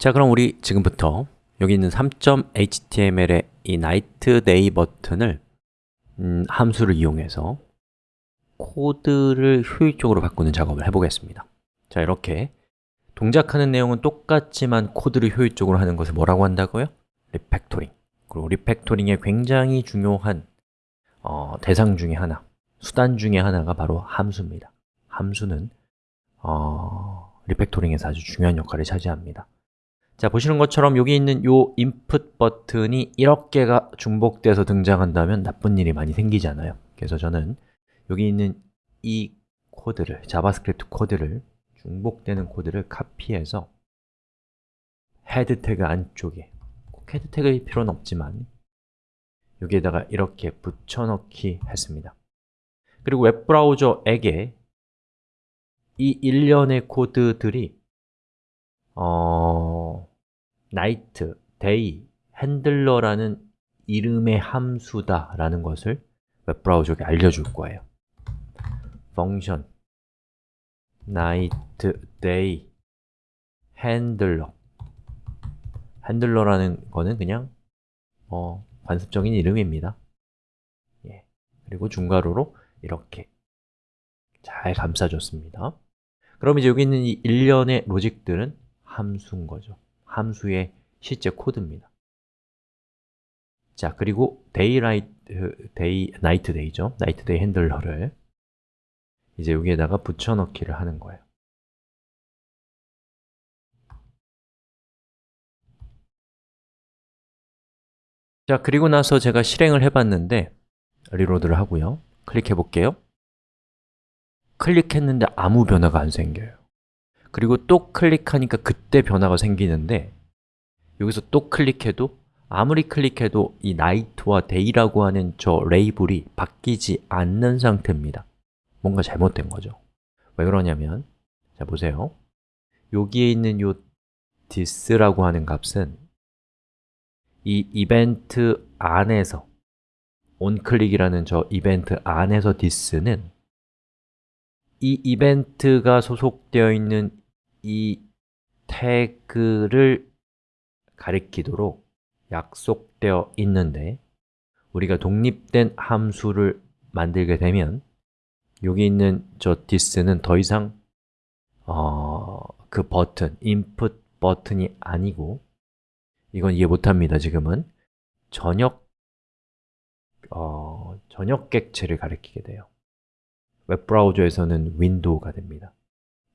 자, 그럼 우리 지금부터 여기 있는 3.html의 이 night day 버튼을 음, 함수를 이용해서 코드를 효율적으로 바꾸는 작업을 해보겠습니다. 자, 이렇게 동작하는 내용은 똑같지만 코드를 효율적으로 하는 것을 뭐라고 한다고요? refactoring. 그리고 refactoring의 굉장히 중요한 어, 대상 중에 하나, 수단 중에 하나가 바로 함수입니다. 함수는 어, refactoring에서 아주 중요한 역할을 차지합니다 자, 보시는 것처럼 여기 있는 이 input 버튼이 이렇게 가 중복돼서 등장한다면 나쁜 일이 많이 생기잖아요. 그래서 저는 여기 있는 이 코드를, 자바스크립트 코드를 중복되는 코드를 카피해서 head 태그 안쪽에 꼭 head 태그일 필요는 없지만 여기에다가 이렇게 붙여넣기 했습니다. 그리고 웹브라우저에게 이 일련의 코드들이 어... night, day, 핸들러라는 이름의 함수다 라는 것을 웹브라우저에게 알려줄 거예요. Function night, day, handler 핸들러라는 거는 그냥 어, 관습적인 이름입니다. 예. 그리고 중괄호로 이렇게 잘 감싸줬습니다. 그럼 이제 여기 있는 이 일련의 로직들은 함수인 거죠 함수의 실제 코드입니다. 자, 그리고 daylight, day, night day죠. night day 핸들러를 이제 여기에다가 붙여넣기를 하는 거예요. 자, 그리고 나서 제가 실행을 해봤는데 리로드를 하고요. 클릭해 볼게요. 클릭했는데 아무 변화가 안 생겨요 그리고 또 클릭하니까 그때 변화가 생기는데 여기서 또 클릭해도 아무리 클릭해도 이 night와 day라고 하는 저 레이블이 바뀌지 않는 상태입니다. 뭔가 잘못된 거죠. 왜 그러냐면 자 보세요. 여기에 있는 요 this라고 하는 값은 이 이벤트 안에서 onClick이라는 저 이벤트 안에서 this는 이 이벤트가 소속되어 있는 이 태그를 가리키도록 약속되어 있는데 우리가 독립된 함수를 만들게 되면 여기 있는 저 this는 더 이상 어, 그 버튼, input 버튼이 아니고 이건 이해 못합니다, 지금은. 전역 어, 전역 객체를 가리키게 돼요. 웹브라우저에서는 윈도우가 됩니다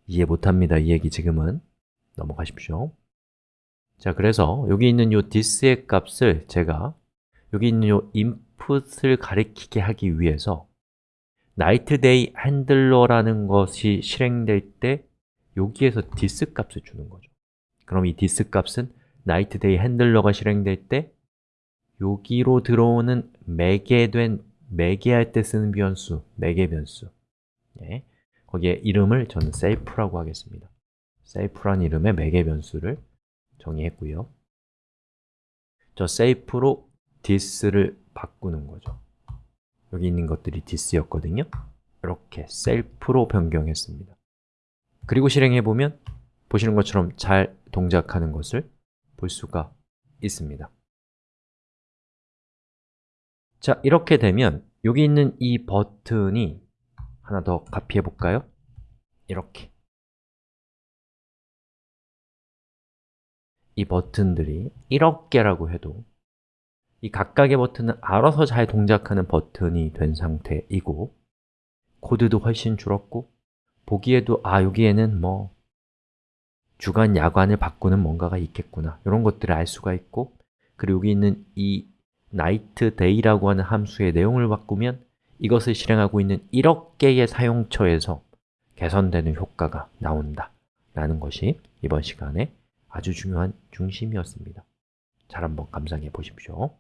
이해 못합니다, 이 얘기 지금은. 넘어가십시오. 자, 그래서 여기 있는 이 this의 값을 제가 여기 있는 이 input을 가리키게 하기 위해서 nightday handler라는 것이 실행될 때 여기에서 this 값을 주는 거죠. 그럼 이 this 값은 nightday handler가 실행될 때 여기로 들어오는 매개된 매개할 때 쓰는 변수, 매개 변수. 예. 거기에 이름을 저는 safe라고 하겠습니다. safe란 이름의 매개 변수를 정의했고요. 저 safe로 this를 바꾸는 거죠. 여기 있는 것들이 this였거든요. 이렇게 self로 변경했습니다. 그리고 실행해보면 보시는 것처럼 잘 동작하는 것을 볼 수가 있습니다. 자, 이렇게 되면 여기 있는 이 버튼이 하나 더 카피해 볼까요? 이렇게 이 버튼들이 이렇게라고 해도 이 각각의 버튼은 알아서 잘 동작하는 버튼이 된 상태이고 코드도 훨씬 줄었고 보기에도 아, 여기에는 뭐 주간, 야간을 바꾸는 뭔가가 있겠구나 이런 것들을 알 수가 있고 그리고 여기 있는 이 night, day라고 하는 함수의 내용을 바꾸면 이것을 실행하고 있는 1억 개의 사용처에서 개선되는 효과가 나온다 라는 것이 이번 시간에 아주 중요한 중심이었습니다. 잘 한번 감상해 보십시오